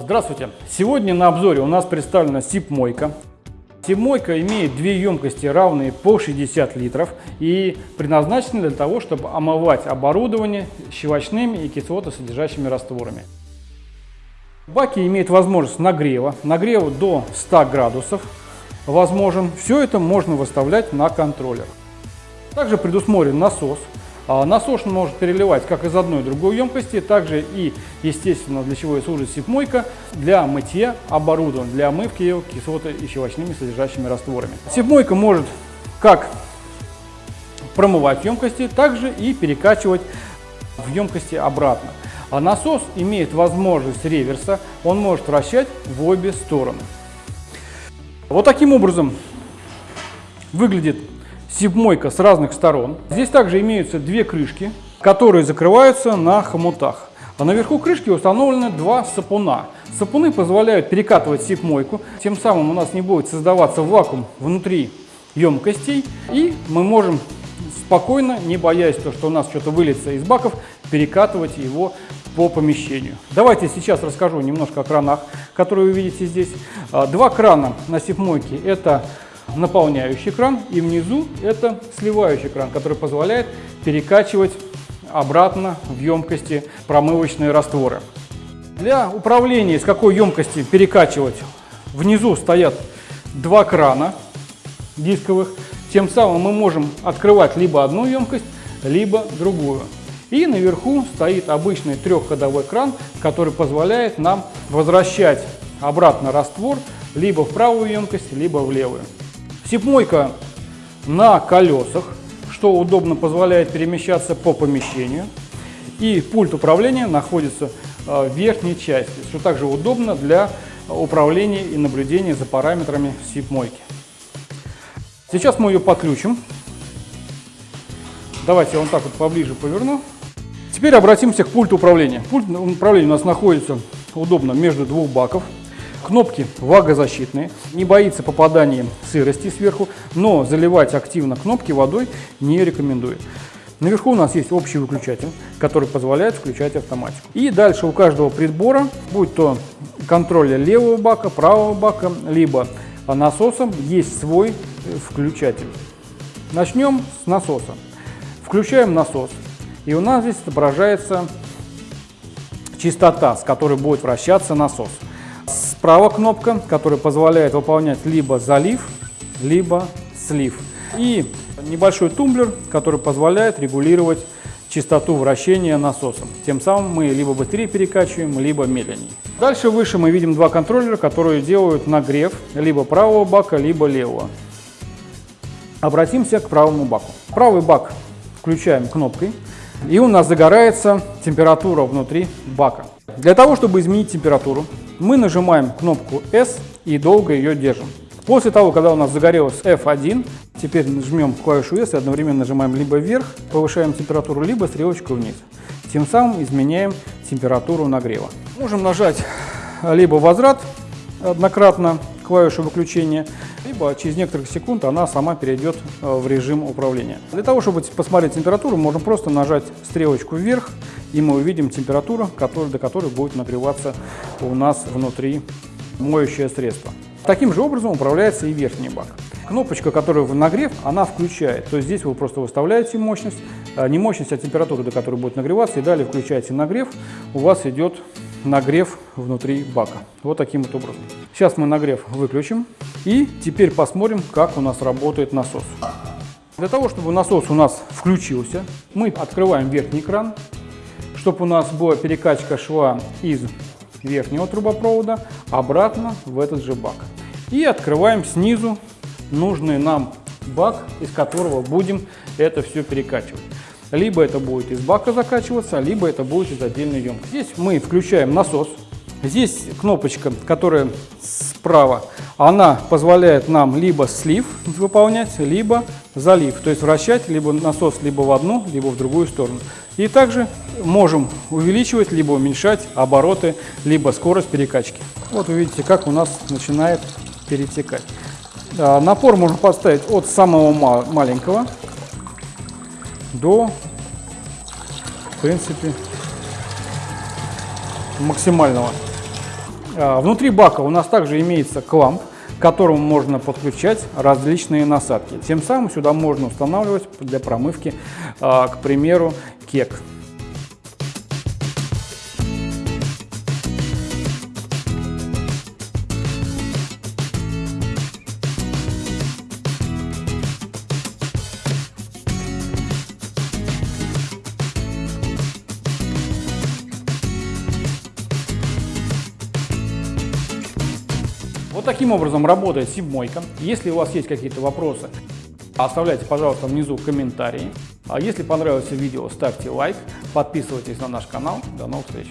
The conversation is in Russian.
Здравствуйте! Сегодня на обзоре у нас представлена СИП-мойка. СИП-мойка имеет две емкости, равные по 60 литров и предназначена для того, чтобы омывать оборудование щелочными и кислотосодержащими растворами. Баки имеют возможность нагрева, нагрева до 100 градусов возможен. Все это можно выставлять на контроллер. Также предусмотрен насос. А насос может переливать как из одной другой емкости, также и, естественно, для чего и служит сипмойка, для мытья оборудования, для омывки его кислоты и щелочными содержащими растворами. Сипмойка может как промывать емкости, также и перекачивать в емкости обратно. А насос имеет возможность реверса, он может вращать в обе стороны. Вот таким образом выглядит сибмойка с разных сторон. Здесь также имеются две крышки, которые закрываются на хомутах. А наверху крышки установлены два сапуна. Сапуны позволяют перекатывать сипмойку, тем самым у нас не будет создаваться вакуум внутри емкостей, и мы можем спокойно, не боясь то, что у нас что-то выльется из баков, перекатывать его по помещению. Давайте сейчас расскажу немножко о кранах, которые вы видите здесь. А, два крана на сипмойке – это наполняющий кран, и внизу это сливающий кран, который позволяет перекачивать обратно в емкости промывочные растворы. Для управления, из какой емкости перекачивать, внизу стоят два крана дисковых. Тем самым мы можем открывать либо одну емкость, либо другую. И наверху стоит обычный трехходовой кран, который позволяет нам возвращать обратно раствор либо в правую емкость, либо в левую. Сипмойка на колесах, что удобно позволяет перемещаться по помещению. И пульт управления находится э, в верхней части, что также удобно для управления и наблюдения за параметрами сипмойки. Сейчас мы ее подключим. Давайте я вот так вот поближе поверну. Теперь обратимся к пульту управления. Пульт управления у нас находится удобно между двух баков. Кнопки влагозащитные, не боится попадания сырости сверху, но заливать активно кнопки водой не рекомендую. Наверху у нас есть общий выключатель, который позволяет включать автоматику. И дальше у каждого прибора, будь то контроль левого бака, правого бака, либо насосом, есть свой включатель. Начнем с насоса. Включаем насос. И у нас здесь отображается частота, с которой будет вращаться насос. Справа кнопка, которая позволяет выполнять либо залив, либо слив. И небольшой тумблер, который позволяет регулировать частоту вращения насосом. Тем самым мы либо быстрее перекачиваем, либо медленнее. Дальше выше мы видим два контроллера, которые делают нагрев либо правого бака, либо левого. Обратимся к правому баку. Правый бак включаем кнопкой. И у нас загорается температура внутри бака. Для того, чтобы изменить температуру, мы нажимаем кнопку S и долго ее держим. После того, когда у нас загорелась F1, теперь жмем клавишу S и одновременно нажимаем либо вверх, повышаем температуру, либо стрелочку вниз. Тем самым изменяем температуру нагрева. Можем нажать либо возврат однократно клавишу выключения, либо через некоторых секунд она сама перейдет э, в режим управления. Для того, чтобы посмотреть температуру, можем просто нажать стрелочку вверх, и мы увидим температуру, до которой будет нагреваться у нас внутри моющее средство. Таким же образом управляется и верхний бак. Кнопочка, которая в нагрев, она включает. То есть здесь вы просто выставляете мощность, э, не мощность, а температуру, до которой будет нагреваться, и далее включаете нагрев, у вас идет нагрев внутри бака. Вот таким вот образом. Сейчас мы нагрев выключим и теперь посмотрим, как у нас работает насос. Для того, чтобы насос у нас включился, мы открываем верхний кран, чтобы у нас была перекачка шла из верхнего трубопровода обратно в этот же бак. И открываем снизу нужный нам бак, из которого будем это все перекачивать. Либо это будет из бака закачиваться, либо это будет из отдельной емкости. Здесь мы включаем насос. Здесь кнопочка, которая справа, она позволяет нам либо слив выполнять, либо залив. То есть вращать либо насос либо в одну, либо в другую сторону. И также можем увеличивать, либо уменьшать обороты, либо скорость перекачки. Вот вы видите, как у нас начинает перетекать. А, напор можно поставить от самого маленького до, в принципе, максимального. А, внутри бака у нас также имеется кламп, к которому можно подключать различные насадки. Тем самым сюда можно устанавливать для промывки, а, к примеру, кек. Таким образом работает сибмойка. Если у вас есть какие-то вопросы, оставляйте, пожалуйста, внизу комментарии. А если понравилось видео, ставьте лайк, подписывайтесь на наш канал. До новых встреч!